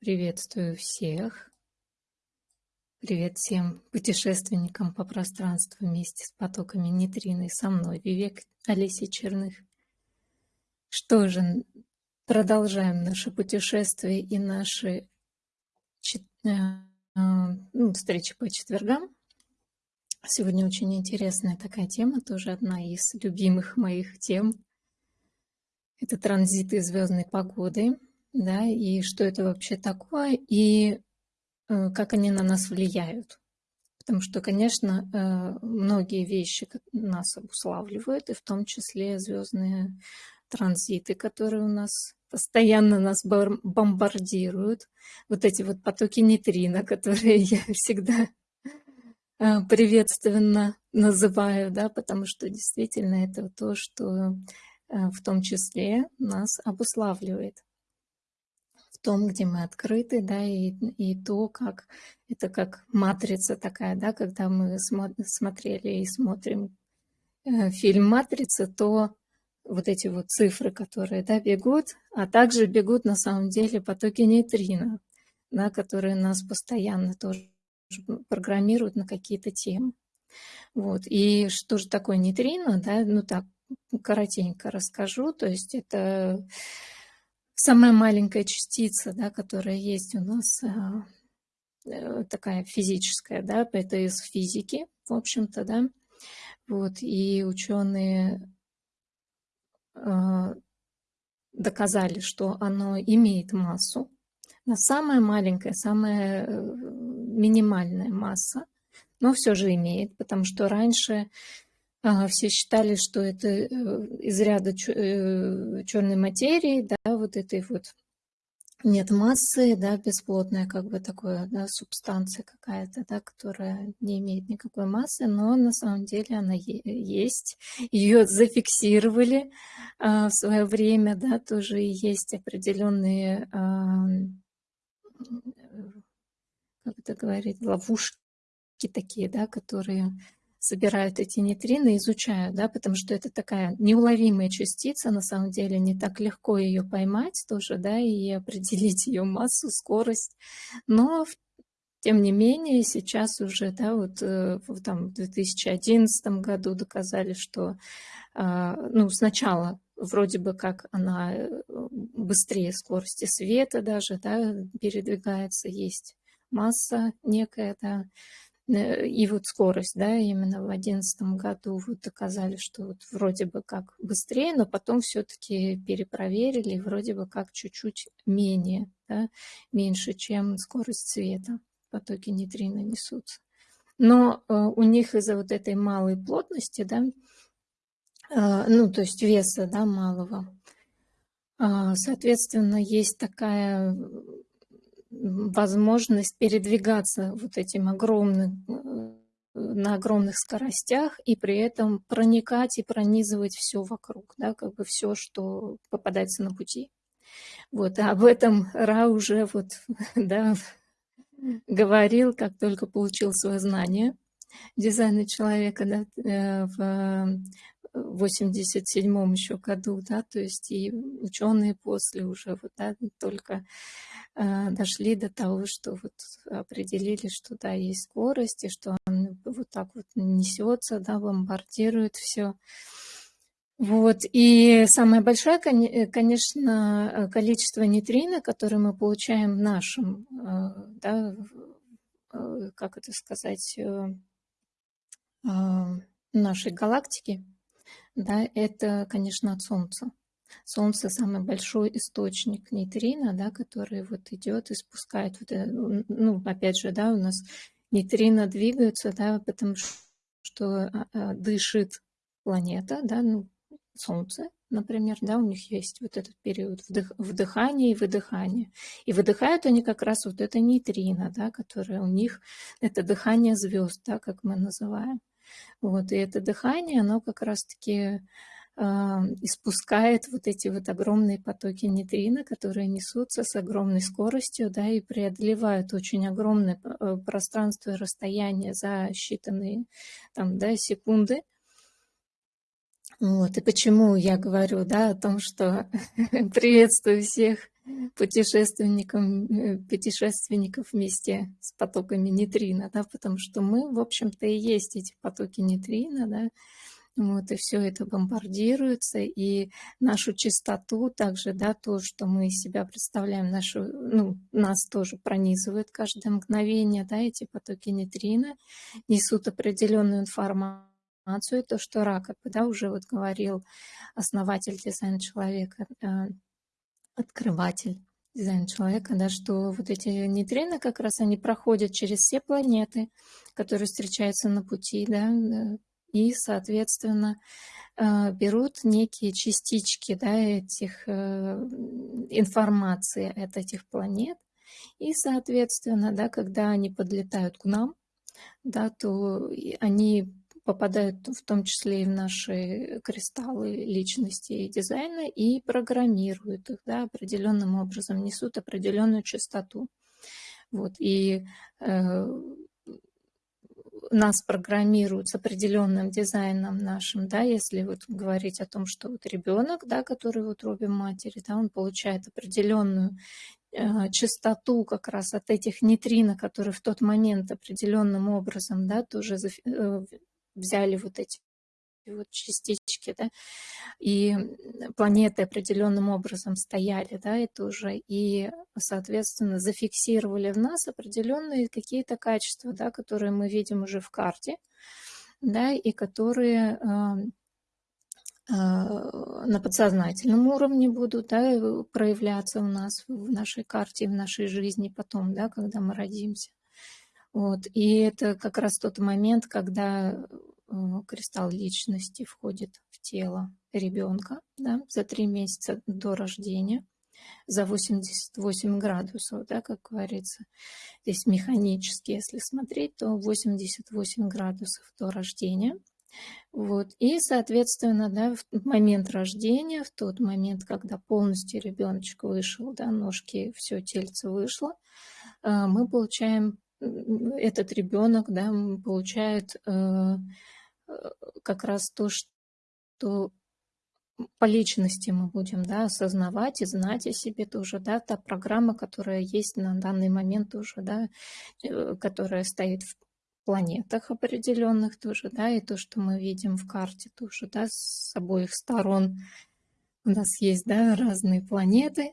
Приветствую всех. Привет всем путешественникам по пространству вместе с потоками нейтрино и со мной, Вивек Олеси Черных. Что же, продолжаем наше путешествие и наши э, ну, встречи по четвергам. Сегодня очень интересная такая тема, тоже одна из любимых моих тем. Это транзиты звездной погоды, да, и что это вообще такое, и э, как они на нас влияют. Потому что, конечно, э, многие вещи нас обуславливают, и в том числе звездные транзиты, которые у нас постоянно нас бомбардируют. Вот эти вот потоки нейтрино, которые я всегда э, приветственно называю, да, потому что действительно это то, что в том числе нас обуславливает в том, где мы открыты, да, и, и то, как это как матрица такая, да, когда мы смотрели и смотрим э, фильм «Матрица», то вот эти вот цифры, которые, да, бегут, а также бегут на самом деле потоки нейтрино, да, которые нас постоянно тоже программируют на какие-то темы. Вот. И что же такое нейтрино, да, ну так, коротенько расскажу, то есть это самая маленькая частица, да, которая есть у нас, а, э, такая физическая, да, это из физики, в общем-то, да. Вот, и ученые а, доказали, что оно имеет массу, но самая маленькая, самая э, минимальная масса, но все же имеет, потому что раньше все считали, что это э, из ряда черной материи, да, вот этой вот нет массы, да, бесплотная как бы такое, да, субстанция какая-то, да, которая не имеет никакой массы, но на самом деле она есть. Ее зафиксировали а, в свое время, да, тоже есть определенные, а, как это говорить, ловушки такие, да, которые собирают эти нейтрино, изучают, да, потому что это такая неуловимая частица, на самом деле не так легко ее поймать тоже, да, и определить ее массу, скорость, но тем не менее, сейчас уже, да, вот э, там, в 2011 году доказали, что а, ну, сначала вроде бы как она э, быстрее скорости света даже, да, передвигается, есть масса некая, да, и вот скорость, да, именно в одиннадцатом году вот доказали, что вот вроде бы как быстрее, но потом все-таки перепроверили, вроде бы как чуть-чуть менее, да, меньше, чем скорость света потоки нейтрино несутся. Но э, у них из-за вот этой малой плотности, да, э, ну, то есть веса, да, малого, э, соответственно, есть такая возможность передвигаться вот этим огромным, э, на огромных скоростях и при этом проникать и пронизывать все вокруг, да, как бы все, что попадается на пути. Вот, а об этом Ра уже вот, да, говорил, как только получил свое знание дизайна человека да, э, в 87 еще году, да, то есть и ученые после уже вот, да, только э, дошли до того, что вот определили, что да, есть скорость, и что он вот так вот несется, да, бомбардирует все. Вот, и самое большое, э, конечно, количество нейтрино, которое мы получаем в нашем, э, да, э, как это сказать, нашей галактике, да, это, конечно, от Солнца. Солнце самый большой источник нейтрино, да, который вот идет и спускает, вот, ну, опять же, да, у нас нейтрино двигаются, да, потому что а, а, дышит планета, да, ну, Солнце, например, да, у них есть вот этот период вдых, вдыхания и выдыхания. И выдыхают они как раз вот это нейтрино, да, которое у них, это дыхание звезд, да, как мы называем. Вот, и это дыхание, оно как раз-таки э, испускает вот эти вот огромные потоки нейтрино, которые несутся с огромной скоростью, да, и преодолевают очень огромное э, пространство и расстояние за считанные там, да, секунды. Вот, и почему я говорю, да, о том, что приветствую всех путешественникам, э, путешественников вместе с потоками нейтрино, да, потому что мы, в общем-то, и есть эти потоки нейтрино, да, вот, и все это бомбардируется, и нашу чистоту также, да, то, что мы из себя представляем, нашу, ну, нас тоже пронизывает каждое мгновение, да, эти потоки нейтрино несут определенную информацию, то, что рак, да, уже вот говорил основатель дизайна человека, э, открыватель дизайн человека, да, что вот эти нейтрино как раз они проходят через все планеты, которые встречаются на пути, да, э, и, соответственно, э, берут некие частички да, этих э, информации от этих планет, и, соответственно, да, когда они подлетают к нам, да, то они попадают в том числе и в наши кристаллы личности и дизайна и программируют их да, определенным образом, несут определенную частоту. Вот, и э, нас программируют с определенным дизайном нашим, да, если вот говорить о том, что вот ребенок, да, который в утробе матери, да, он получает определенную э, частоту как раз от этих нейтрино, которые в тот момент определенным образом, да, тоже э, взяли вот эти вот частички, да, и планеты определенным образом стояли, да, это уже, и, соответственно, зафиксировали в нас определенные какие-то качества, да, которые мы видим уже в карте, да, и которые а, на подсознательном уровне будут да, проявляться у нас в нашей карте, в нашей жизни потом, да, когда мы родимся. Вот. И это как раз тот момент, когда Э, кристалл личности входит в тело ребенка да, за три месяца до рождения, за 88 градусов, да, как говорится. Здесь механически, если смотреть, то 88 градусов до рождения. Вот. И, соответственно, да, в момент рождения, в тот момент, когда полностью ребеночек вышел, да, ножки, все тельце вышло, э, мы получаем, этот ребенок да, получает э, как раз то, что по личности мы будем да, осознавать и знать о себе тоже, да, та программа, которая есть на данный момент уже, да, э, которая стоит в планетах определенных тоже, да, и то, что мы видим в карте тоже, да, с обоих сторон. У нас есть, да, разные планеты,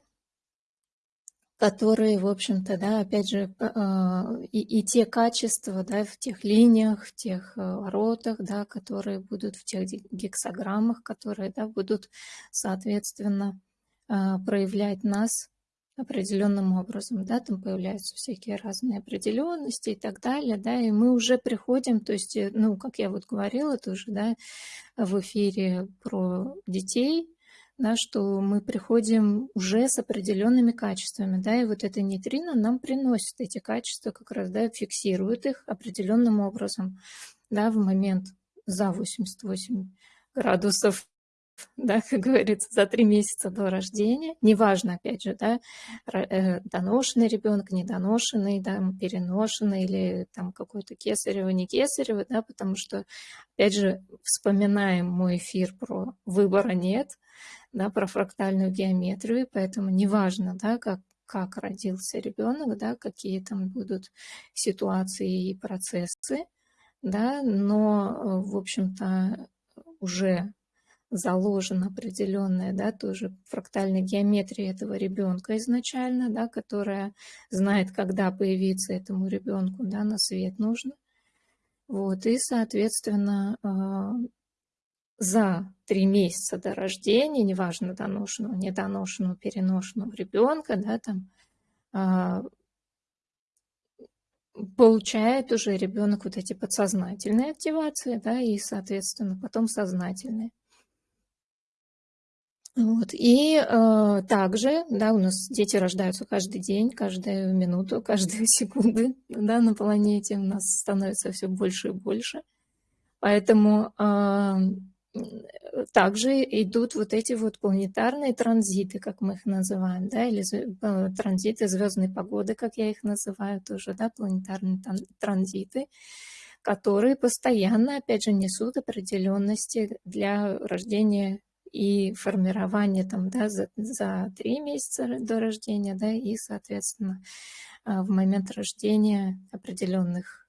которые, в общем-то, да, опять же, а, и, и те качества, да, в тех линиях, в тех э, воротах, да, которые будут в тех гексограммах, которые, да, будут, соответственно, а, проявлять нас определенным образом, да, там появляются всякие разные определенности и так далее, да, и мы уже приходим, то есть, э, ну, как я вот говорила тоже, да, в эфире про детей, да, что мы приходим уже с определенными качествами, да, и вот эта нейтрино нам приносит эти качества, как раз, да, фиксирует их определенным образом, да, в момент за 88 градусов, да, как говорится, за три месяца до рождения, неважно, опять же, да, э, доношенный ребенок, недоношенный, да, переношенный или там какой-то кесарево, не кесарево, да, потому что, опять же, вспоминаем мой эфир про выбора нет, да, про фрактальную геометрию, поэтому неважно, да, как, как родился ребенок, да, какие там будут ситуации и процессы, да, но, в общем-то, уже заложена определенная, да, тоже фрактальная геометрия этого ребенка изначально, да, которая знает, когда появиться этому ребенку, да, на свет нужно. Вот, и, соответственно, а, за три месяца до рождения, неважно, доношенного, недоношенного, переношенного ребенка, да, там, а, получает уже ребенок вот эти подсознательные активации, да, и, соответственно, потом сознательные. Вот. И э, также, да, у нас дети рождаются каждый день, каждую минуту, каждую секунду, да, на планете у нас становится все больше и больше. Поэтому также идут вот эти вот планетарные транзиты, как мы их называем, да, или э, транзиты звездной погоды, как я их называю тоже, да, планетарные транзиты, которые постоянно, опять же, несут определенности для рождения и формирование там, да, за, за три месяца до рождения, да, и, соответственно, а, в момент рождения определенных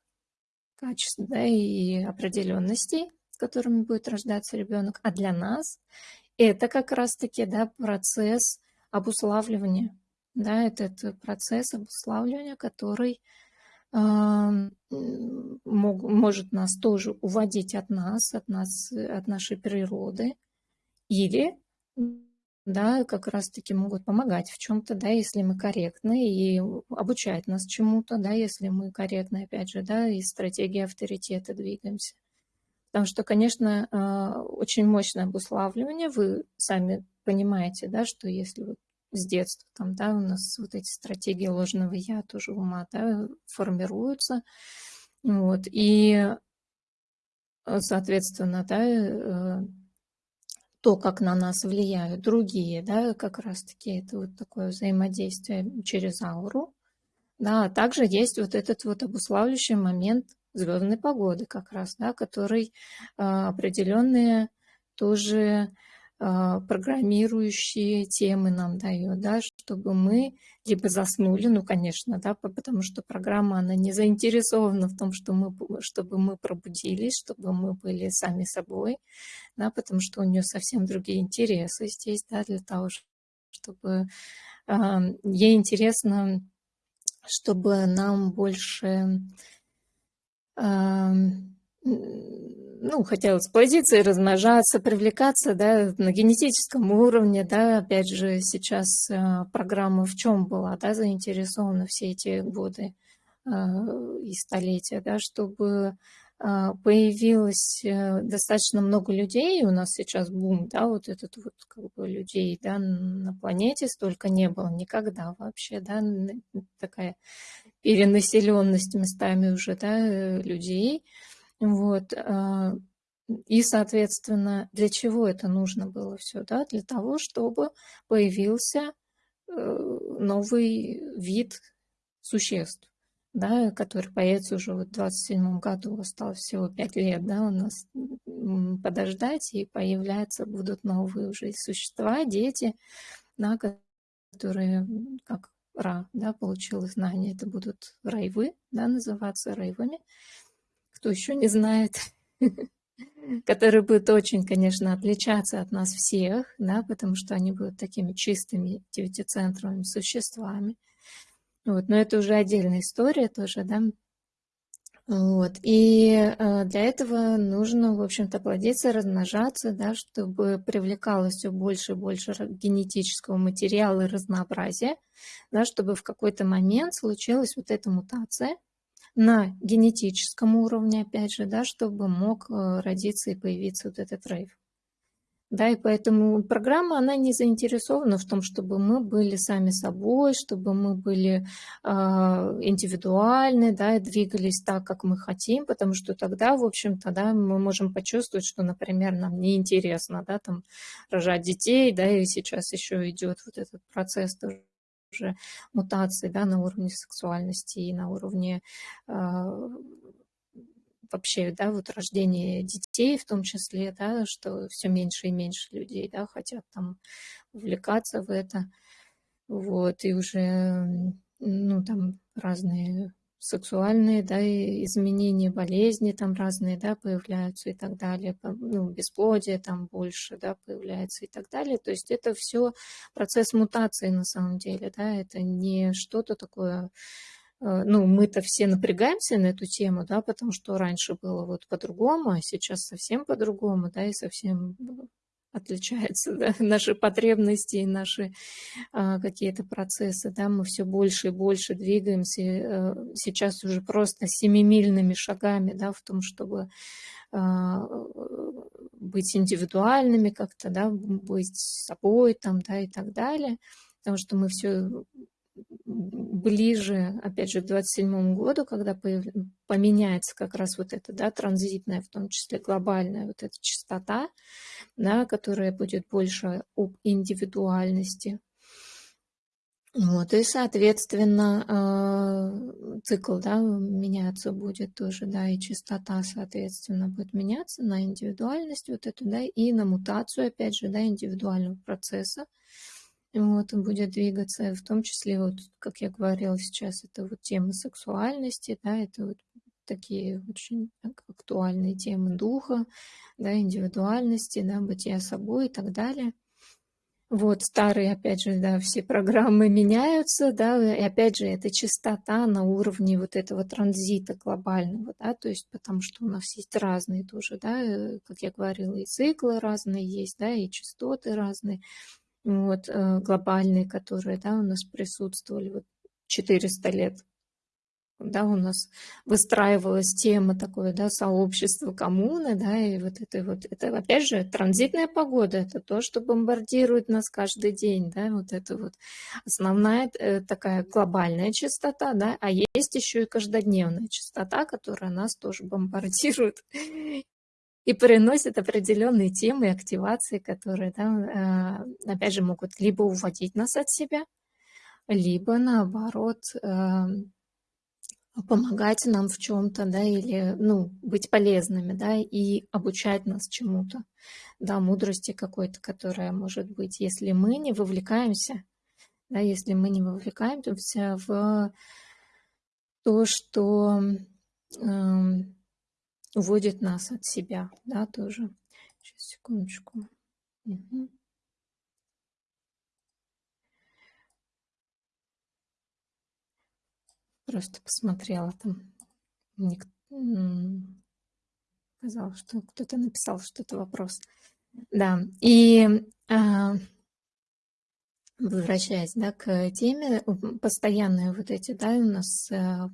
качеств, да, и определенностей, с которыми будет рождаться ребенок. А для нас это как раз-таки, да, процесс обуславливания, да, это, это процесс обуславливания, который может нас тоже уводить от нас, от нас, от нашей природы, или да, как раз-таки могут помогать в чем-то, да, если мы корректны, и обучать нас чему-то, да, если мы корректны, опять же, да, и стратегии авторитета двигаемся. Потому что, конечно, а, очень мощное обуславливание, вы сами понимаете, да, что если вот с детства, там, да, у нас вот эти стратегии ложного «я» тоже ума, да, формируются, вот, и, э, соответственно, да, э, то, как на нас влияют другие, да, как раз-таки это вот такое взаимодействие через ауру, да, а также есть вот этот вот обуславливающий момент звездной погоды как раз, да, который э, определенные тоже а, программирующие темы нам дает, да, чтобы мы либо заснули, ну, конечно, да, потому что программа, она не заинтересована в том, что мы, чтобы мы пробудились, чтобы мы были сами собой, да, потому что у нее совсем другие интересы здесь, да, для того, чтобы э, ей интересно, чтобы нам больше ну, хотелось плодиться и размножаться, привлекаться, да, на генетическом уровне, да, опять же, сейчас э, программа в чем была, да, заинтересована все эти годы э, и столетия, да, чтобы э, появилось достаточно много людей, у нас сейчас бум, да, вот этот вот как бы людей, да, на планете столько не было никогда вообще, да, такая перенаселенность местами уже, да, людей, вот. А, и, соответственно, для чего это нужно было все? Да? Для того, чтобы появился э, новый вид существ, да, который появится уже вот в 27 году, осталось всего 5 лет, да, у нас подождать, и появляются будут новые уже существа, дети, да, которые, как Ра, да, получил знания, это будут райвы, да, называться райвами, кто еще не знает, которые будут очень, конечно, отличаться от нас всех, да, потому что они будут такими чистыми девятицентровыми существами. Вот, но это уже отдельная история тоже, да. Вот, и э, для этого нужно, в общем-то, плодиться, размножаться, да, чтобы привлекалось все больше и больше генетического материала и разнообразия, да, чтобы в какой-то момент случилась вот эта мутация, на генетическом уровне, опять же, да, чтобы мог э, родиться и появиться вот этот рейв. Да, и поэтому программа, она не заинтересована в том, чтобы мы были сами собой, чтобы мы были э, индивидуальны, да, и двигались так, как мы хотим, потому что тогда, в общем-то, да, мы можем почувствовать, что, например, нам неинтересно, да, там, рожать детей, да, и сейчас еще идет вот этот процесс тоже уже мутации да, на уровне сексуальности и на уровне э, вообще, да, вот рождения детей в том числе, да, что все меньше и меньше людей, да, хотят там увлекаться в это, вот, и уже, ну, там разные сексуальные, да, изменения, болезни там разные, да, появляются и так далее, ну, бесплодие там больше, да, появляется и так далее. То есть это все процесс мутации на самом деле, да, это не что-то такое, ну, мы-то все напрягаемся на эту тему, да, потому что раньше было вот по-другому, а сейчас совсем по-другому, да, и совсем отличается, да, наши потребности и наши а, какие-то процессы, да, мы все больше и больше двигаемся, а, сейчас уже просто семимильными шагами, да, в том, чтобы а, быть индивидуальными как-то, да, быть собой там, да, и так далее, потому что мы все ближе, опять же, к 27 году, когда поменяется как раз вот эта, да, транзитная, в том числе глобальная вот эта частота, да, которая будет больше об индивидуальности. Вот, и, соответственно, э, цикл, да, меняться будет тоже, да, и частота, соответственно, будет меняться на индивидуальность вот эту, да, и на мутацию, опять же, да, индивидуального процесса. Вот, он будет двигаться, в том числе, вот, как я говорила сейчас, это вот тема сексуальности, да, это вот такие очень актуальные темы духа, да, индивидуальности, да, бытия собой и так далее. Вот старые, опять же, да, все программы меняются, да, и опять же, это частота на уровне вот этого транзита глобального, да, то есть потому что у нас есть разные тоже, да, э, как я говорила, и циклы разные есть, да, и частоты разные, вот, э, глобальные, которые, да, у нас присутствовали вот 400 лет. Да, у нас выстраивалась тема такое, да, сообщество коммуны, да, и вот это вот, это опять же транзитная погода, это то, что бомбардирует нас каждый день, да, вот это вот основная э, такая глобальная частота, да, а есть еще и каждодневная частота, которая нас тоже бомбардирует и приносит определенные темы и активации, которые, да, э, опять же, могут либо уводить нас от себя, либо наоборот эм, помогать нам в чем-то, да, или, ну, быть полезными, да, и обучать нас чему-то, да, мудрости какой-то, которая может быть, если мы не вовлекаемся, да, если мы не вовлекаемся в то, что э, уводит нас от себя, да, тоже. Сейчас, секундочку. Угу. Просто посмотрела там. Ник... Сказал, что кто-то написал что-то вопрос. Да, и а, возвращаясь да, к теме, постоянные вот эти, да, у нас а,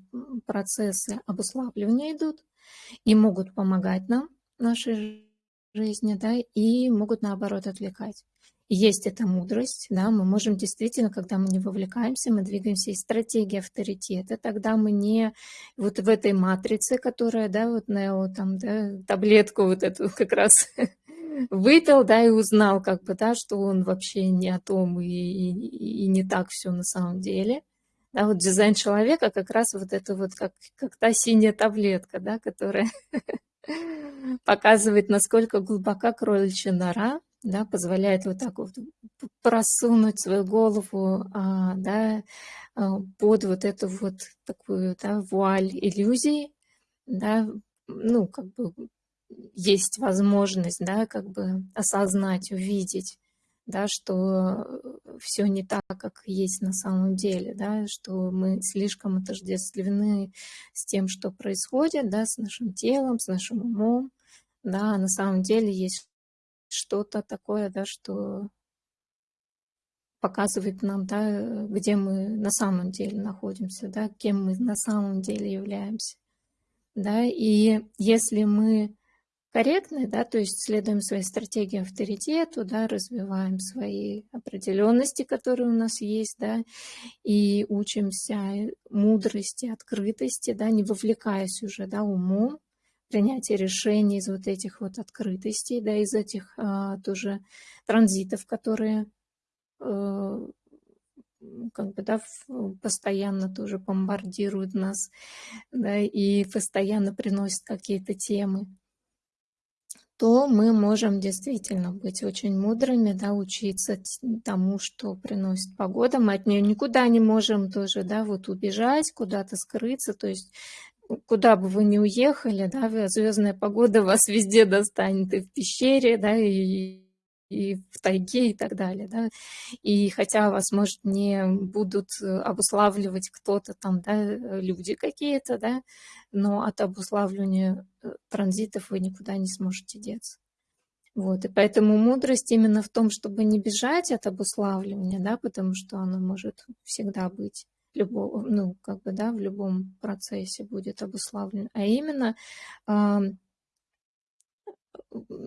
процессы обуславливания идут и могут помогать нам в нашей жизни, да, и могут наоборот отвлекать есть эта мудрость, да, мы можем действительно, когда мы не вовлекаемся, мы двигаемся из стратегии авторитета, тогда мы не вот в этой матрице, которая, да, вот Нео там, да, таблетку вот эту как раз выпил, да, и узнал, как бы, да, что он вообще не о том и, и, и не так все на самом деле. Да, вот дизайн человека как раз вот это вот как, как та синяя таблетка, да, которая показывает, насколько глубока кроличья нора, да, позволяет вот так вот просунуть свою голову а, да, а, под вот эту вот такую да, вуаль иллюзий, да, ну, как бы есть возможность, да, как бы осознать, увидеть, да, что все не так, как есть на самом деле, да, что мы слишком отождествлены с тем, что происходит, да, с нашим телом, с нашим умом, да, а на самом деле есть что-то такое, да, что показывает нам, да, где мы на самом деле находимся, да, кем мы на самом деле являемся. Да, и если мы корректны, да, то есть следуем своей стратегии авторитету, да, развиваем свои определенности, которые у нас есть, да, и учимся мудрости, открытости, да, не вовлекаясь уже, да, умом, принятие решений из вот этих вот открытостей, да, из этих а, тоже транзитов, которые а, как бы, да, постоянно тоже бомбардируют нас, да, и постоянно приносят какие-то темы, то мы можем действительно быть очень мудрыми, да, учиться тому, что приносит погода. Мы от нее никуда не можем тоже, да, вот убежать, куда-то скрыться, то есть куда бы вы ни уехали, да, звездная погода вас везде достанет, и в пещере, да, и, и в тайге и так далее, да. И хотя вас, может, не будут обуславливать кто-то там, да, люди какие-то, да, но от обуславливания э, транзитов вы никуда не сможете деться. Вот, и поэтому мудрость именно в том, чтобы не бежать от обуславливания, да, потому что оно может всегда быть любого, ну, как бы, да, в любом процессе будет обуславлен, а именно э,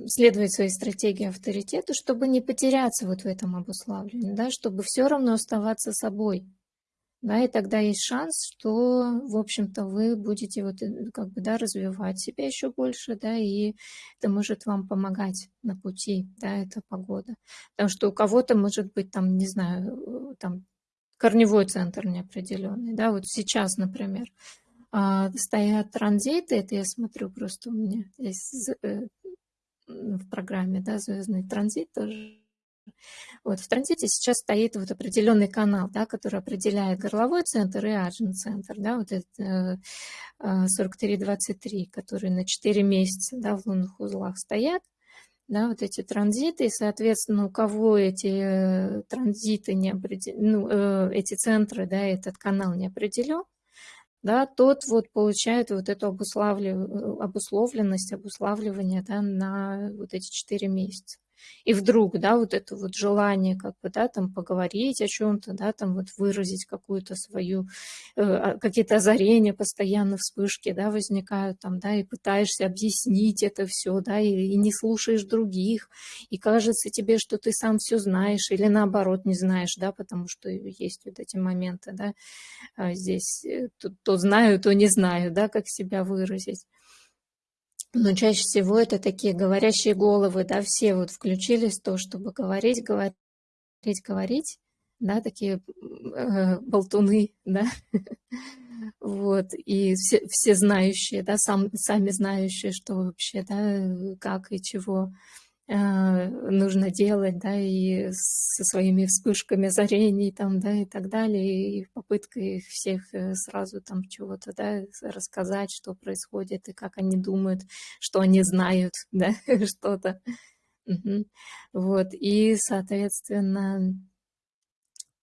следовать своей стратегии авторитета, чтобы не потеряться вот в этом обуславлении, да, чтобы все равно оставаться собой. Да, и тогда есть шанс, что, в общем-то, вы будете вот э, как бы, да, развивать себя еще больше, да, и это может вам помогать на пути, да, эта погода. Потому что у кого-то может быть там, не знаю, э, там корневой центр неопределенный, да, вот сейчас, например, а, стоят транзиты, это я смотрю просто у меня здесь э, в программе, да, звездный транзит тоже. Вот в транзите сейчас стоит вот определенный канал, да, который определяет горловой центр и аджин центр, да, вот это 4323, э, которые на 4 месяца, да, в лунных узлах стоят да, вот эти транзиты, и, соответственно, у кого эти э, транзиты не определены, ну, э, эти центры, да, этот канал не определен, да, тот вот получает вот эту обуславлив... Э, обусловленность, обуславливание, да, на вот эти четыре месяца. И вдруг, да, вот это вот желание как бы, да, там поговорить о чем-то, да, там вот выразить какую-то свою, э, а, какие-то озарения постоянно, вспышки, да, возникают там, да, и пытаешься объяснить это все, да, и, и не слушаешь других, и кажется тебе, что ты сам все знаешь, или наоборот не знаешь, да, потому что есть вот эти моменты, да, а здесь э, то, то знаю, то не знаю, да, как себя выразить. Но чаще всего это такие говорящие головы, да, все вот включились в то, чтобы говорить, говорить, говорить, да, такие э, болтуны, да, вот, и все, все знающие, да, сам, сами знающие, что вообще, да, как и чего, нужно делать, да, и со своими вспышками озарений там, да, и так далее, и попыткой всех э, сразу там чего-то, да, рассказать, что происходит, и как они думают, что они знают, да, что-то. Угу. Вот, и, соответственно,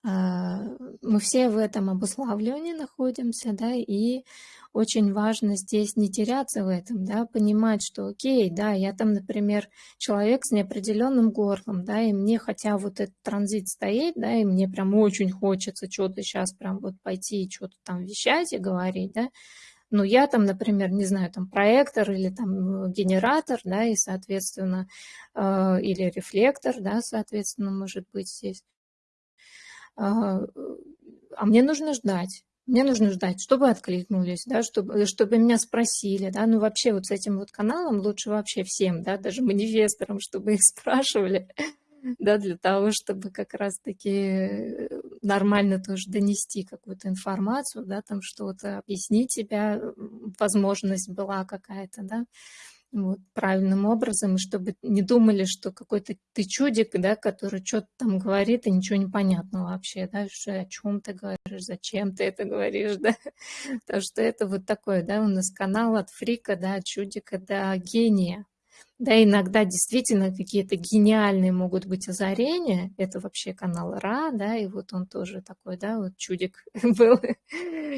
мы все в этом обуславливании находимся, да, и очень важно здесь не теряться в этом, да, понимать, что окей, да, я там, например, человек с неопределенным горлом, да, и мне хотя вот этот транзит стоит, да, и мне прям очень хочется что-то сейчас прям вот пойти и что-то там вещать и говорить, да, ну, я там, например, не знаю, там проектор или там генератор, да, и, соответственно, э, или рефлектор, да, соответственно, может быть здесь. А, а мне нужно ждать. Мне нужно ждать, чтобы откликнулись, да, чтобы, чтобы меня спросили, да, ну вообще вот с этим вот каналом лучше вообще всем, да, даже манифесторам, чтобы их спрашивали, да, для того, чтобы как раз-таки нормально тоже донести какую-то информацию, да, там что-то объяснить себя, возможность была какая-то, да, вот, правильным образом, и чтобы не думали, что какой-то ты чудик, да, который что-то там говорит, и ничего не понятно вообще, да, что, о чем ты говоришь, зачем ты это говоришь, да, потому что это вот такой, да, у нас канал от фрика, да, чудика до гения, да, иногда действительно какие-то гениальные могут быть озарения. Это вообще канал Ра, да, и вот он тоже такой, да, вот чудик был.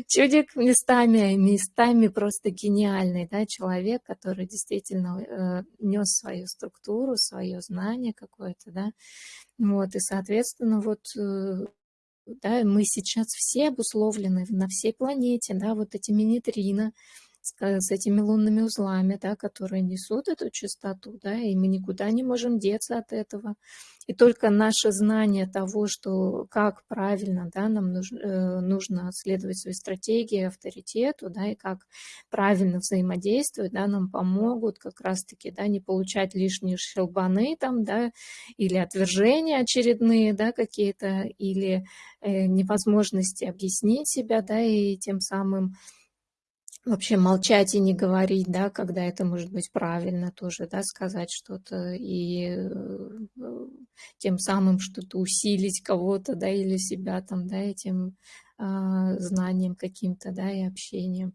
Чудик местами, местами просто гениальный, да, человек, который действительно э, нес свою структуру, свое знание какое-то, да. Вот, и, соответственно, вот э, да, мы сейчас все обусловлены на всей планете, да, вот эти мини-трина, с, с этими лунными узлами, да, которые несут эту частоту, да, и мы никуда не можем деться от этого. И только наше знание того, что как правильно да, нам нужно, э, нужно следовать своей стратегии, авторитету, да, и как правильно взаимодействовать, да, нам помогут как раз-таки да, не получать лишние щелбаны там, да, или отвержения очередные да, какие-то, или э, невозможности объяснить себя, да, и тем самым вообще молчать и не говорить, да, когда это может быть правильно тоже, да, сказать что-то и э, тем самым что-то усилить кого-то, да, или себя там, да, этим э, знанием каким-то, да, и общением.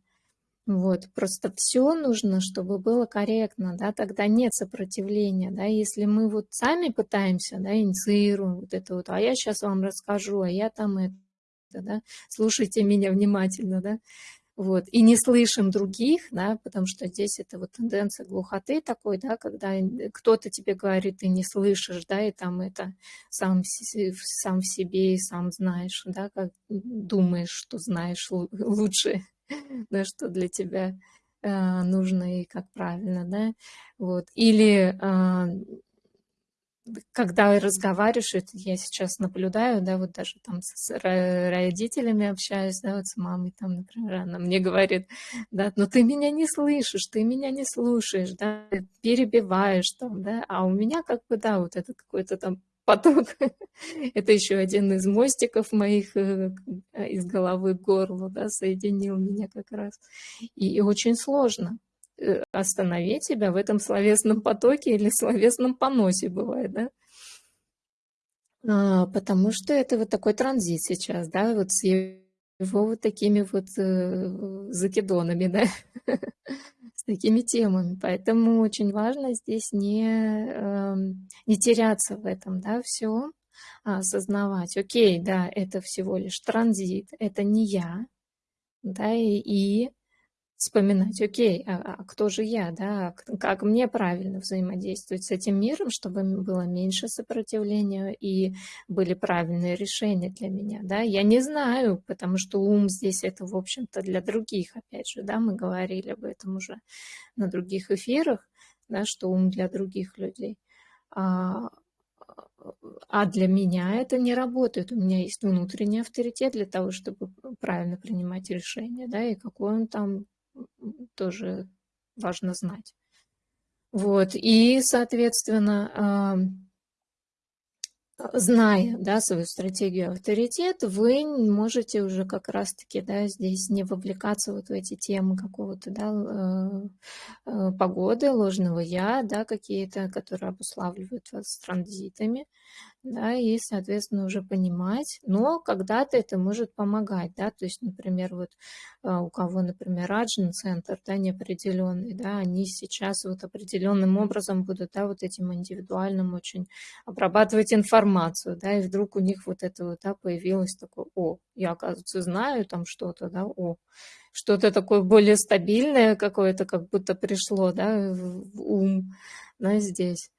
Вот, просто все нужно, чтобы было корректно, да, тогда нет сопротивления, да, если мы вот сами пытаемся, да, инициируем вот это вот, а я сейчас вам расскажу, а я там это, да, слушайте меня внимательно, да, вот, и не слышим других, да, потому что здесь это вот тенденция глухоты такой, да, когда кто-то тебе говорит, ты не слышишь, да, и там это сам, сам в себе и сам знаешь, да, как думаешь, что знаешь лучше, да, что для тебя э, нужно и как правильно, да, вот, или э, когда разговариваешь, это я сейчас наблюдаю, да, вот даже там с родителями общаюсь, да, вот с мамой там, например, она мне говорит, да, но ты меня не слышишь, ты меня не слушаешь, да, перебиваешь там, да, а у меня как бы, да, вот это какой-то там поток. Это еще один из мостиков моих э, из головы к горлу, да, соединил меня как раз. И очень сложно э, остановить себя в этом словесном потоке или словесном поносе бывает, да. А, потому что это вот такой транзит сейчас, да, вот с его вот такими вот э, закидонами, да, с такими темами. Поэтому очень важно здесь не, э, не теряться в этом, да, все, а осознавать, окей, да, это всего лишь транзит, это не я, да, и, и вспоминать, окей, а, а кто же я, да, как мне правильно взаимодействовать с этим миром, чтобы было меньше сопротивления и были правильные решения для меня, да, я не знаю, потому что ум здесь это, в общем-то, для других, опять же, да, мы говорили об этом уже на других эфирах, да, что ум для других людей, а, а для меня это не работает. У меня есть внутренний авторитет для того, чтобы правильно принимать решения, да, и какой он там тоже важно знать. Вот, и, соответственно, зная да, свою стратегию авторитет, вы можете уже как раз-таки да, здесь не вовлекаться вот в эти темы какого-то да, э, э, погоды, ложного я, да, какие-то, которые обуславливают вас транзитами, да, и, соответственно, уже понимать, но когда-то это может помогать, да, то есть, например, вот а, у кого, например, раджин центр, да, неопределенный, да, они сейчас вот определенным образом будут, да, вот этим индивидуальным очень обрабатывать информацию, да, и вдруг у них вот это вот, да, появилось такое, о, я, оказывается, знаю там что-то, да, о, что-то такое более стабильное какое-то, как будто пришло, да, в ум, да, здесь.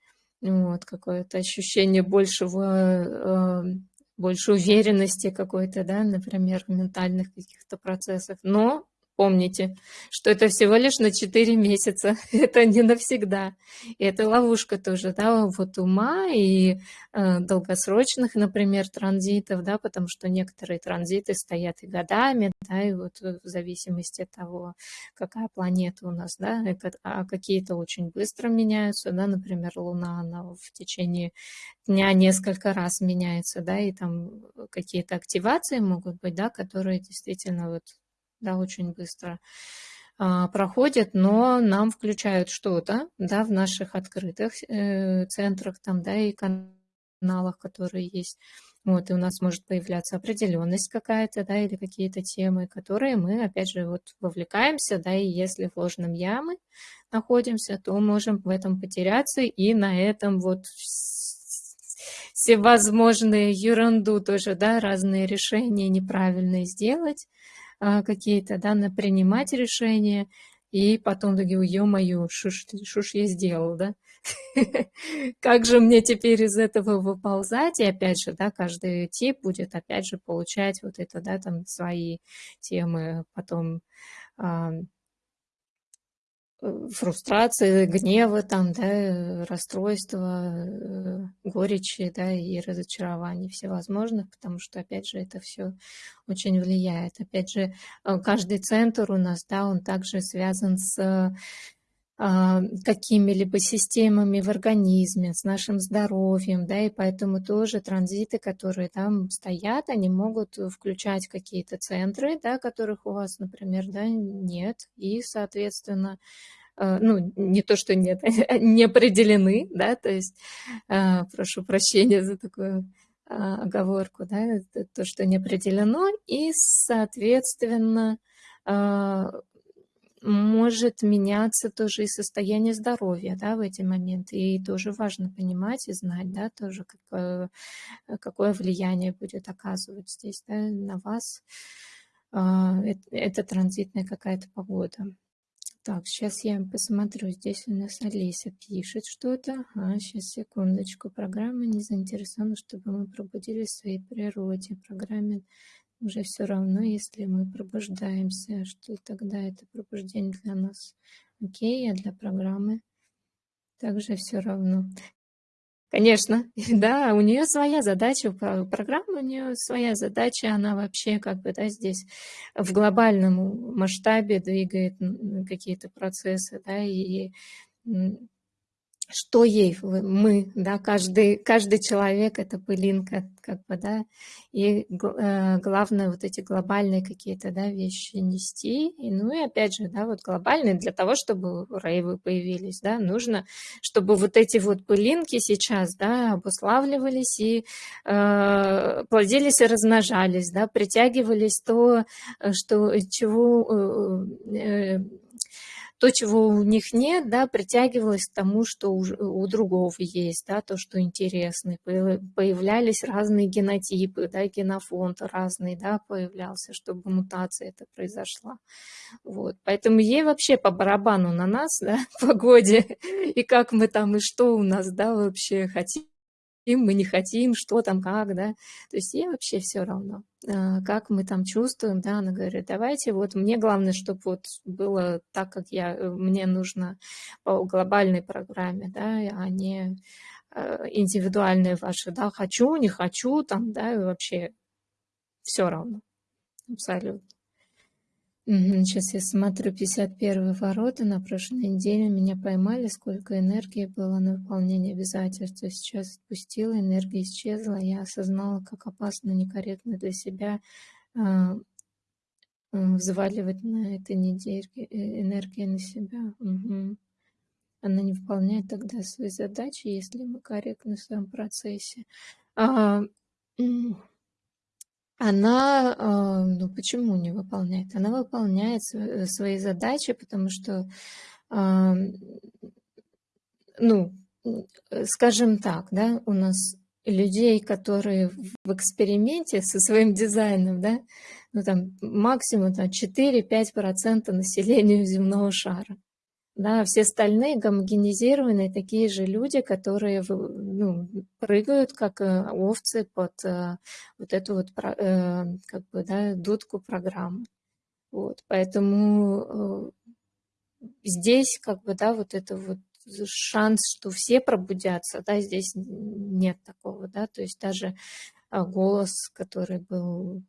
Вот, какое-то ощущение большего, э, больше уверенности какой-то, да, например, в ментальных каких-то процессах. Но Помните, что это всего лишь на 4 месяца, это не навсегда. И это ловушка тоже, да, вот ума и э, долгосрочных, например, транзитов, да, потому что некоторые транзиты стоят и годами, да, и вот в зависимости от того, какая планета у нас, да, а какие-то очень быстро меняются, да, например, Луна, она в течение дня несколько раз меняется, да, и там какие-то активации могут быть, да, которые действительно вот да, очень быстро а, проходят, но нам включают что-то, да, в наших открытых э, центрах там, да, и каналах, которые есть. Вот, и у нас может появляться определенность какая-то, да, или какие-то темы, которые мы, опять же, вот вовлекаемся, да, и если в ложном ямы находимся, то можем в этом потеряться и на этом вот всевозможные ерунду тоже, да, разные решения неправильные сделать, какие-то, да, на принимать решения, и потом такие, ё-моё, что ж я сделал, да? Как же мне теперь из этого выползать? И опять же, да, каждый тип будет опять же получать вот это, да, там свои темы потом фрустрации, гнева, там, да, расстройства, э, горечи, да, и разочарований всевозможных, потому что, опять же, это все очень влияет. Опять же, э, каждый центр у нас, да, он также связан с какими-либо системами в организме, с нашим здоровьем, да, и поэтому тоже транзиты, которые там стоят, они могут включать какие-то центры, да, которых у вас, например, да, нет, и, соответственно, э, ну, не то, что нет, не определены, да, то есть, э, прошу прощения за такую а, оговорку, да, то, что не определено, и, соответственно, а, может меняться тоже и состояние здоровья да, в эти моменты. И тоже важно понимать и знать, да, тоже какое, какое влияние будет оказывать здесь да, на вас. А, это, транзитная какая-то погода. Так, сейчас я посмотрю. Здесь у нас Алиса пишет что-то. А, сейчас, секундочку. Программа не заинтересована, чтобы мы пробудились в своей природе. Программе уже все равно, если мы пробуждаемся, что тогда это пробуждение для нас окей, а для программы также все равно. Конечно, да, у нее своя задача, программа у нее своя задача, она вообще как бы, да, здесь в глобальном масштабе двигает какие-то процессы, да, и что ей мы, да, каждый, каждый человек это пылинка, как бы, да, и э, главное вот эти глобальные какие-то, да, вещи нести, и, ну и опять же, да, вот глобальные для того, чтобы рейвы появились, да, нужно, чтобы вот эти вот пылинки сейчас, да, обуславливались и э, плодились и размножались, да, притягивались то, э, что, чего э, э то, чего у них нет, да, притягивалось к тому, что у, у другого есть, да, то, что интересно. Появлялись разные генотипы, да, генофонд разный, да, появлялся, чтобы мутация это произошла. Вот. Поэтому ей вообще по барабану на нас, да, погоде, и как мы там, и что у нас, да, вообще хотим мы не хотим, что там, как, да. То есть ей вообще все равно, а, как мы там чувствуем, да. Она говорит, давайте, вот мне главное, чтобы вот было так, как я, э, мне нужно по глобальной программе, да, а не э, индивидуальные ваши, да, хочу, не хочу, там, да, и вообще все равно, абсолютно. Сейчас я смотрю 51 ворота. На прошлой неделе меня поймали, сколько энергии было на выполнение обязательств. Сейчас отпустила, энергия исчезла. Я осознала, как опасно, некорректно для себя а, взваливать на этой неделе э, энергию на себя. Угу. Она не выполняет тогда свои задачи, если мы корректны в своем процессе. А, она, а, ну почему не выполняет? Она выполняет свои задачи, потому что, а, ну, э, скажем так, да, у нас людей, которые в эксперименте со своим дизайном, да, ну там максимум там, 4-5% населения земного шара. Да, все остальные гомогенизированные такие же люди, которые ну, прыгают, как э, овцы, под э, вот эту вот, э, как бы, да, дудку программы. Вот, поэтому здесь, как бы, да, вот это вот шанс, что все пробудятся, да, здесь нет такого, да, то есть даже голос, который был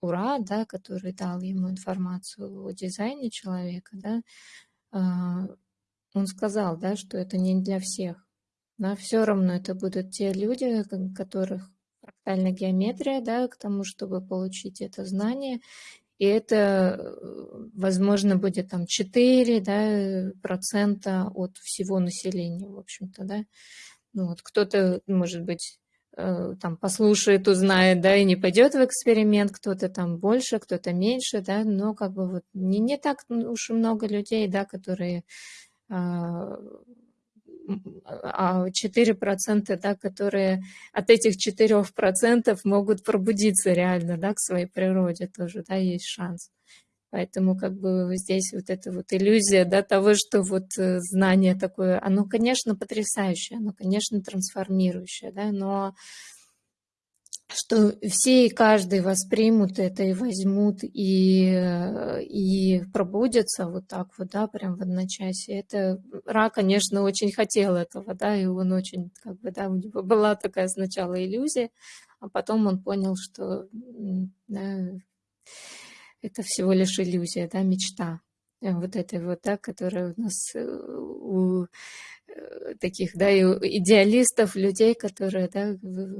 Ура, да, который дал ему информацию о дизайне человека, да, а, он сказал, да, что это не для всех. Да, все равно это будут те люди, которых фрактальная геометрия, да, к тому, чтобы получить это знание. И это, возможно, будет там 4 да, процента от всего населения, в общем-то, да. Ну, вот кто-то, может быть, Э, там послушает, узнает, да, и не пойдет в эксперимент, кто-то там больше, кто-то меньше, да, но как бы вот не, не так уж и много людей, да, которые а 4%, а да, которые от этих 4% могут пробудиться реально, да, к своей природе тоже, да, есть шанс. Поэтому как бы здесь вот эта вот иллюзия да, того, что вот э, знание такое, оно, конечно, потрясающее, оно, конечно, трансформирующее, да, но что все и каждый воспримут это и возьмут, и, э, и пробудятся вот так вот, да, прям в одночасье. Это Ра, конечно, очень хотел этого, да, и он очень, как бы, да, у него была такая сначала иллюзия, а потом он понял, что да, это всего лишь иллюзия, да, мечта. Э, вот этой вот, да, которая у нас э, у э, таких, да, идеалистов, людей, которые, да,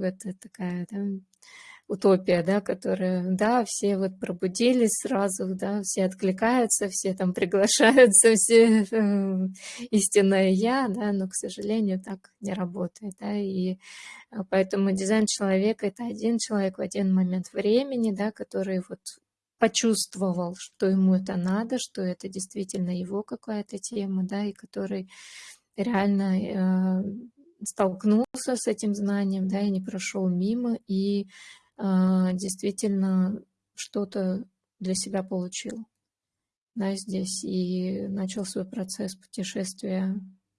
это такая, да, утопия, да, которая, да, все вот пробудились сразу, да, все откликаются, все там приглашаются, все истинное я, да, но, к сожалению, так не работает, да, и поэтому дизайн человека – это один человек в один момент времени, да, который вот почувствовал, что ему это надо, что это действительно его какая-то тема, да, и который реально э, столкнулся с этим знанием, да, и не прошел мимо, и э, действительно что-то для себя получил, да, здесь, и начал свой процесс путешествия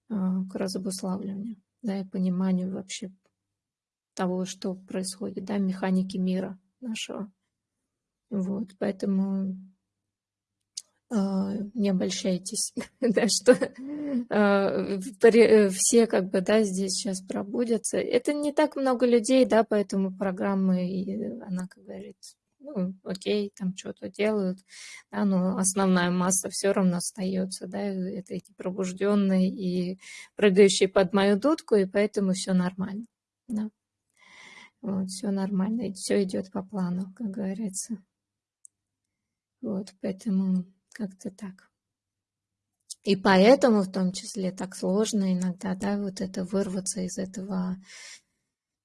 э, к разобуславливанию, да, и пониманию вообще того, что происходит, да, механики мира нашего. Вот, поэтому э, не обольщайтесь, да, что э, все как бы, да, здесь сейчас пробудятся. Это не так много людей, да, поэтому программы, и она, как говорится, ну, окей, там что-то делают, да, но основная масса все равно остается, да, это эти пробужденные и прыгающие под мою дудку, и поэтому все нормально, да. Вот, все нормально, все идет по плану, как говорится. Вот, поэтому как-то так. И поэтому в том числе так сложно иногда, да, вот это вырваться из этого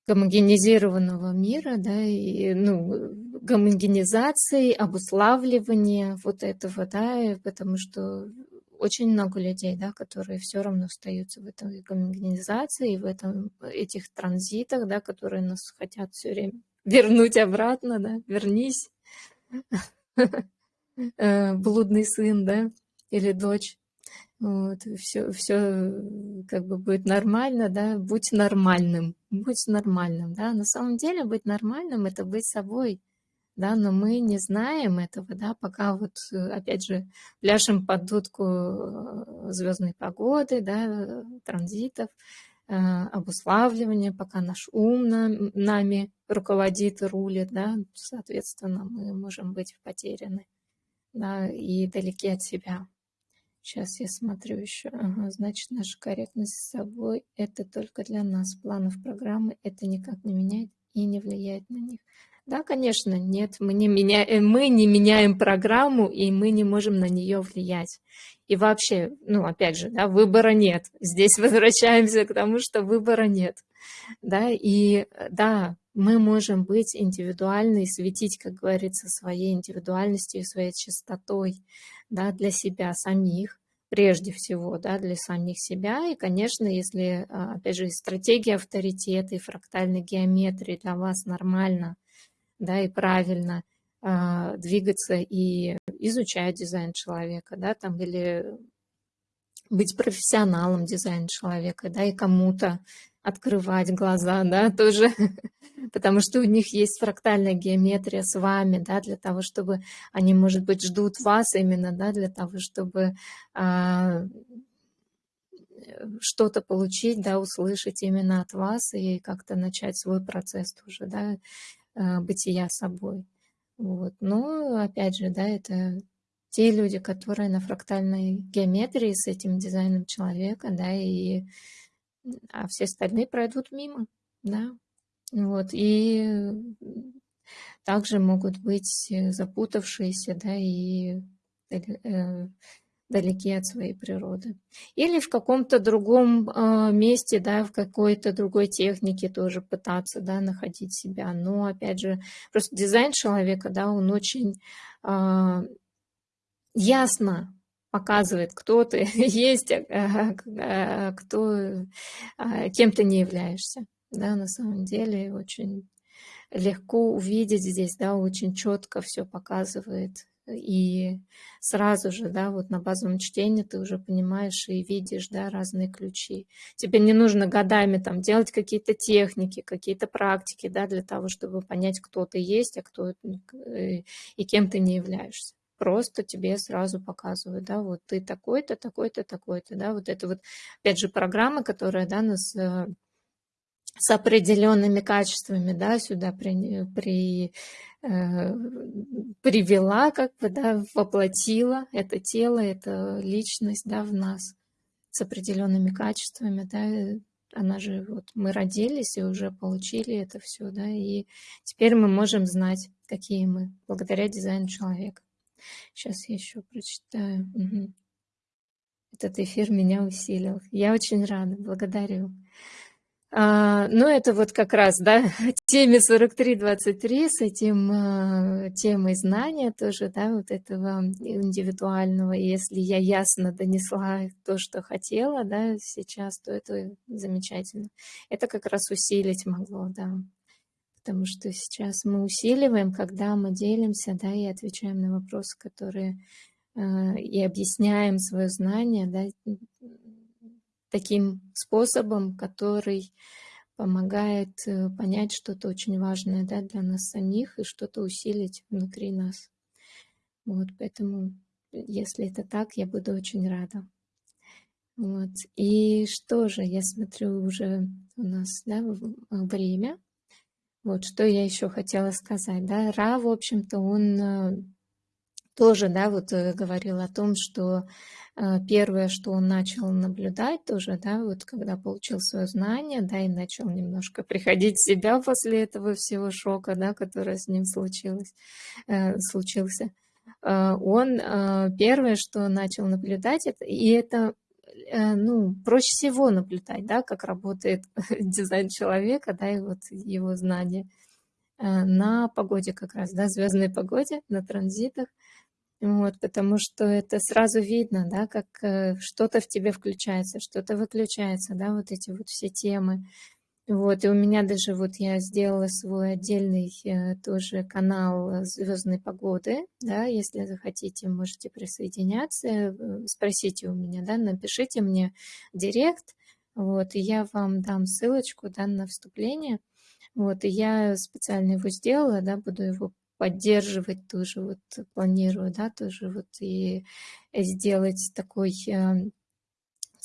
гомогенизированного мира, да, и, ну, гомогенизации, обуславливания вот этого, да, потому что очень много людей, да, которые все равно остаются в этой гомогенизации, в этом, этих транзитах, да, которые нас хотят все время вернуть обратно, да, вернись, блудный сын, да, или дочь. Вот, все, все как бы будет нормально, да, будь нормальным, будь нормальным, да. На самом деле быть нормальным – это быть собой, да, но мы не знаем этого, да, пока вот, опять же, пляшем под дудку э, звездной погоды, да, транзитов, э, обуславливания, пока наш ум нами руководит и рулит, да, соответственно, мы можем быть потеряны, да, и далеки от себя. Сейчас я смотрю еще. Ага, значит, наша корректность с собой – это только для нас. Планов программы это никак не меняет и не влияет на них. Да, конечно, нет, мы не, меняем, э, мы не меняем программу, и мы не можем на нее влиять. И вообще, ну, опять же, да, выбора нет. Здесь возвращаемся к тому, что выбора нет. Да, и да, мы можем быть индивидуальны и светить, как говорится, своей индивидуальностью, своей чистотой да, для себя самих, прежде всего, да, для самих себя. И, конечно, если, а, опять же, стратегия авторитета и фрактальной геометрии для вас нормально, да, и правильно э, двигаться и изучать дизайн человека, да, там, или быть профессионалом дизайна человека, да, и кому-то открывать глаза, да, тоже, потому что у них есть фрактальная геометрия с вами, да, для того, чтобы они, может быть, ждут вас именно, да, для того, чтобы а, что-то получить, да, услышать именно от вас и как-то начать свой процесс тоже, да, а, бытия собой. Вот. Но, опять же, да, это те люди, которые на фрактальной геометрии с этим дизайном человека, да, и а все остальные пройдут мимо, да. Вот, и также могут быть запутавшиеся, да, и э, далеки от своей природы. Или в каком-то другом э, месте, да, в какой-то другой технике тоже пытаться, да, находить себя. Но, опять же, просто дизайн человека, да, он очень э, ясно показывает, кто ты есть, а, кто, а, кем ты не являешься. Да, на самом деле очень легко увидеть здесь, да, очень четко все показывает. И сразу же, да, вот на базовом чтении ты уже понимаешь и видишь, да, разные ключи. Тебе не нужно годами там делать какие-то техники, какие-то практики, да, для того, чтобы понять, кто ты есть, а кто и кем ты не являешься просто тебе сразу показывают, да, вот ты такой-то, такой-то, такой-то, да, вот это вот, опять же, программа, которая, да, нас э, с определенными качествами, да, сюда при, при, э, привела, как бы, да, воплотила это тело, это личность, да, в нас с определенными качествами, да, она же, вот мы родились и уже получили это все, да, и теперь мы можем знать, какие мы, благодаря дизайну человека. Сейчас я еще прочитаю. Угу. Этот эфир меня усилил. Я очень рада, благодарю. А, ну, это вот как раз, да, теме 43-23 с этим а, темой знания тоже, да, вот этого индивидуального. И если я ясно донесла то, что хотела, да, сейчас, то это замечательно. Это как раз усилить могло, да потому что сейчас мы усиливаем, когда мы делимся, да, и отвечаем на вопросы, которые э, и объясняем свое знание, да, таким способом, который помогает э, понять что-то очень важное да, для нас самих и что-то усилить внутри нас. Вот, поэтому, если это так, я буду очень рада. Вот. И что же, я смотрю, уже у нас да, время. Вот что я еще хотела сказать, да, Ра, в общем-то, он э, тоже, да, вот э, говорил о том, что э, первое, что он начал наблюдать тоже, да, вот когда получил свое знание, да, и начал немножко приходить в себя после этого всего шока, да, который с ним случилось, случился, он первое, что начал наблюдать, это, и это ну, проще всего наблюдать, да, как работает дизайн человека, да, и вот его знания э, на погоде как раз, да, звездной погоде, на транзитах. Вот, потому что это сразу видно, да, как э, что-то в тебе включается, что-то выключается, да, вот эти вот все темы. Вот, и у меня даже вот я сделала свой отдельный э, тоже канал звездной погоды, да, если захотите, можете присоединяться, э, спросите у меня, да, напишите мне директ, вот, и я вам дам ссылочку, да, на вступление, вот, и я специально его сделала, да, буду его поддерживать тоже, вот планирую, да, тоже вот и сделать такой э,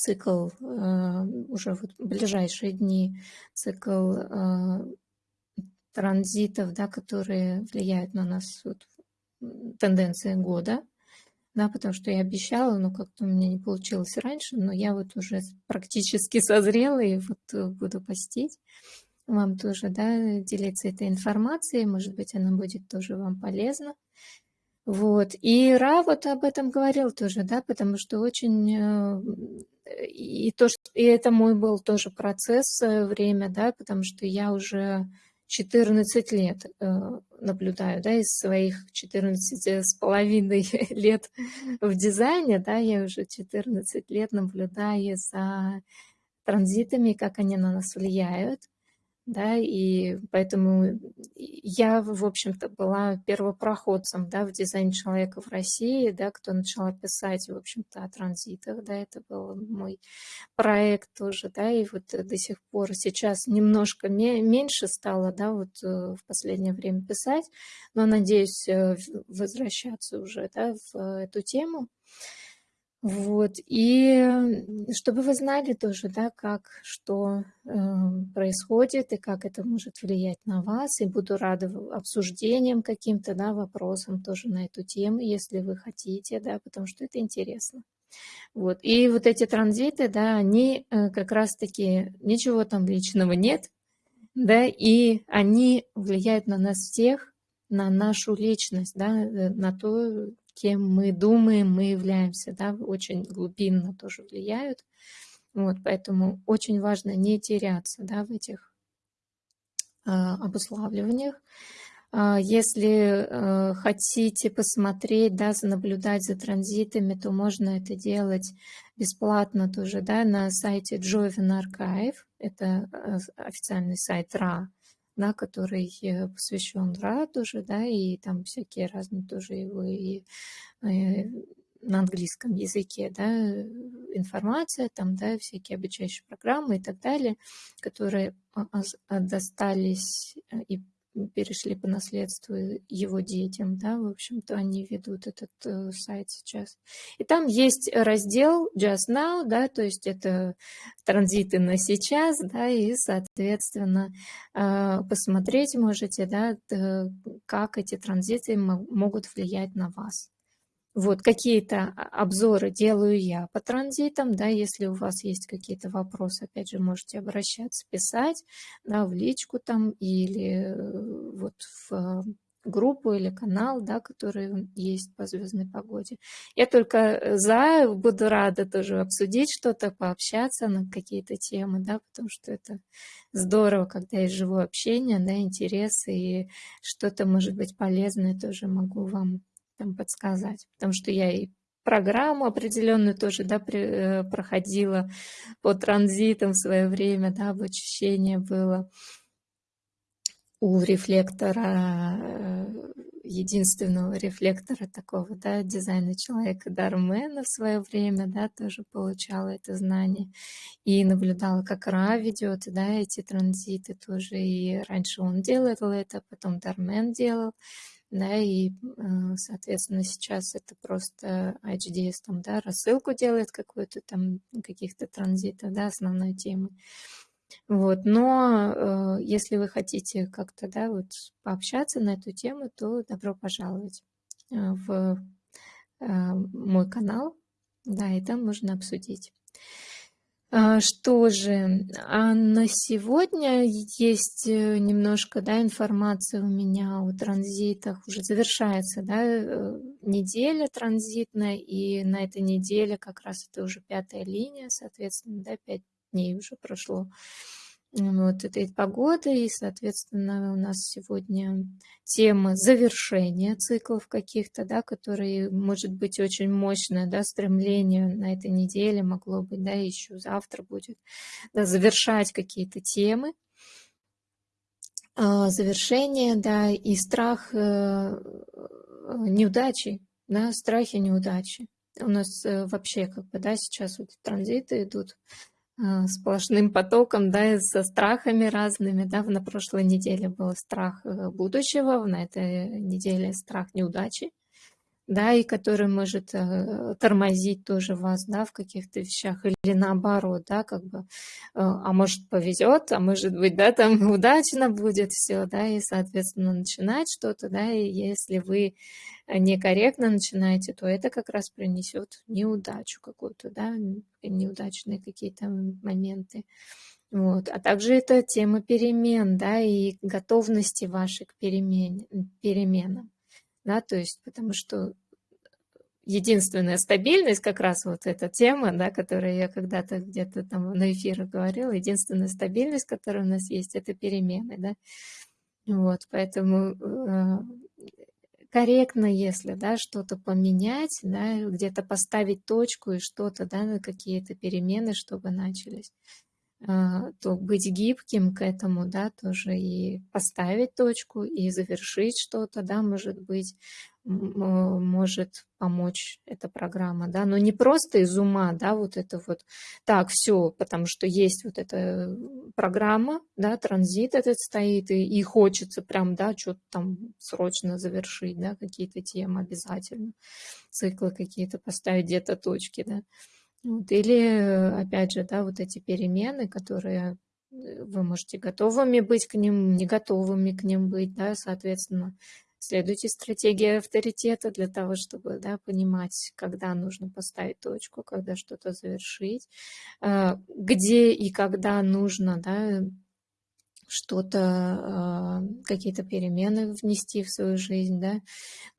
цикл э, уже вот ближайшие дни, цикл э, транзитов, да, которые влияют на нас, вот, тенденции года, да, потому что я обещала, но как-то у меня не получилось раньше, но я вот уже практически созрела и вот буду постить вам тоже, да, делиться этой информацией, может быть, она будет тоже вам полезна. Вот. И Ра вот об этом говорил тоже, да, потому что очень... И, то, что, и это мой был тоже процесс, э, время, да, потому что я уже 14 лет э, наблюдаю, да, из своих 14 с половиной лет в дизайне, да, я уже 14 лет наблюдаю за транзитами, как они на нас влияют да, и поэтому я, в общем-то, была первопроходцем, да, в дизайне человека в России, да, кто начала писать, в общем-то, о транзитах, да, это был мой проект тоже, да, и вот до сих пор сейчас немножко меньше стало, да, вот э, в последнее время писать, но надеюсь э, возвращаться уже, да, в эту тему. Вот, и чтобы вы знали тоже, да, как, что э, происходит и как это может влиять на вас, и буду рада обсуждениям каким-то, да, вопросам тоже на эту тему, если вы хотите, да, потому что это интересно. Вот, и вот эти транзиты, да, они э, как раз-таки, ничего там личного нет, да, и они влияют на нас всех, на нашу личность, да, э, на то, кем мы думаем, мы являемся, да, очень глубинно тоже влияют. Вот, поэтому очень важно не теряться да, в этих э, обуславливаниях. Э, если э, хотите посмотреть, да, наблюдать за транзитами, то можно это делать бесплатно тоже да, на сайте Joven Archive. Это официальный сайт РА да, который э, посвящен Ра тоже, да, и там всякие разные тоже его и, и э, на английском языке, да, информация, там, да, всякие обучающие программы и так далее, которые а, а, достались э, и перешли по наследству его детям, да, в общем-то, они ведут этот э, сайт сейчас. И там есть раздел Just Now, да, то есть это транзиты на сейчас, да, и, соответственно, э, посмотреть можете, да, как эти транзиты могут влиять на вас. Вот какие-то обзоры делаю я по транзитам, да, если у вас есть какие-то вопросы, опять же, можете обращаться, писать, да, в личку там или э, вот в группу или канал, да, который есть по звездной погоде. Я только за, буду рада тоже обсудить что-то, пообщаться на какие-то темы, да, потому что это здорово, когда есть живое общение, да, интересы и что-то может быть полезное тоже могу вам там подсказать, потому что я и программу определенную тоже да, при, э, проходила по транзитам в свое время, да, обучение было у рефлектора, э, единственного рефлектора такого, да, дизайна человека Дармена в свое время, да, тоже получала это знание и наблюдала, как Ра ведет, да, эти транзиты тоже, и раньше он делал это, потом Дармен делал, да, и, э, соответственно, сейчас это просто HDS там, да, рассылку делает какую-то там, каких-то транзитов, да, основной темы. Вот, но э, если вы хотите как-то, да, вот пообщаться на эту тему, то добро пожаловать э, в э, мой канал, да, и там можно обсудить. А, что же, а на сегодня есть э, немножко да, информации у меня о транзитах. Уже завершается да, э, неделя транзитная, и на этой неделе как раз это уже пятая линия, соответственно, да, пять дней уже прошло вот этой погоды, и, соответственно, у нас сегодня тема завершения циклов каких-то, да, которые, может быть, очень мощное, да, стремление на этой неделе могло быть, да, еще завтра будет, да, завершать какие-то темы, а, завершение, да, и страх э, неудачи, да, страхи неудачи. У нас э, вообще, как бы, да, сейчас вот транзиты идут, сплошным потоком, да, со страхами разными, да, на прошлой неделе был страх э, будущего, на этой неделе страх неудачи, да, и который может э, тормозить тоже вас, да, в каких-то вещах, или наоборот, да, как бы, э, а может повезет, а может быть, да, там удачно будет все, да, и, соответственно, начинать что-то, да, и если вы некорректно начинаете, то это как раз принесет неудачу какую-то, да, неудачные какие-то моменты. Вот. А также это тема перемен, да, и готовности вашей к перемен, переменам да, то есть потому что единственная стабильность, как раз вот эта тема, да, которую я когда-то где-то там на эфирах говорила, единственная стабильность, которая у нас есть, это перемены, да, вот, поэтому э, корректно, если, да, что-то поменять, да, где-то поставить точку и что-то, да, какие-то перемены, чтобы начались. А, то быть гибким к этому, да, тоже и поставить точку, и завершить что-то, да, может быть, может помочь эта программа, да, но не просто из ума, да, вот это вот, так, все, потому что есть вот эта программа, да, транзит этот стоит, и, и хочется прям, да, что-то там срочно завершить, да, какие-то темы обязательно, циклы какие-то поставить, где-то точки, да, вот, или, опять же, да, вот эти перемены, которые э, вы можете готовыми быть к ним, не готовыми к ним быть, да, соответственно, следуйте стратегии авторитета для того, чтобы, да, понимать, когда нужно поставить точку, когда что-то завершить, а, где и когда нужно, да, что-то, а, какие-то перемены внести в свою жизнь, да,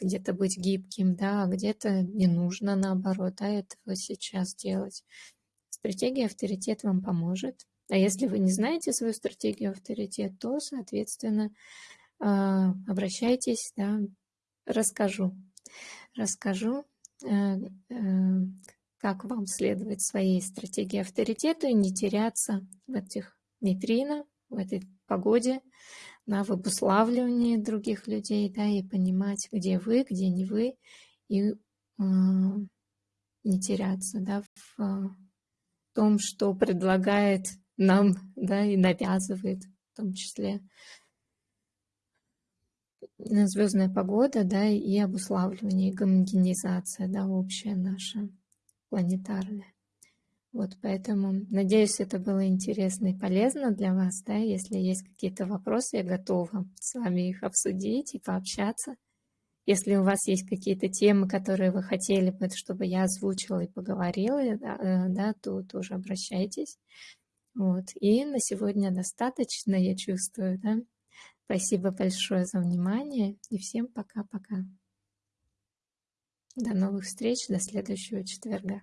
где-то быть гибким, да, а где-то не нужно, наоборот, да, этого сейчас делать. Стратегия авторитет вам поможет. А если вы не знаете свою стратегию авторитет, то, соответственно, обращайтесь, да, расскажу. Расскажу, э, э, как вам следовать своей стратегии авторитета и не теряться в этих нейтринах, в этой погоде, да, в других людей, да, и понимать, где вы, где не вы, и э, не теряться, да, в э, том, что предлагает нам, да, и навязывает, в том числе звездная погода, да, и обуславливание, и гомогенизация, да, общая наша планетарная. Вот поэтому, надеюсь, это было интересно и полезно для вас, да, если есть какие-то вопросы, я готова с вами их обсудить и пообщаться. Если у вас есть какие-то темы, которые вы хотели бы, чтобы я озвучила и поговорила, да, э, да, то тоже обращайтесь. Вот. И на сегодня достаточно, я чувствую, да. Спасибо большое за внимание и всем пока-пока. До новых встреч, до следующего четверга.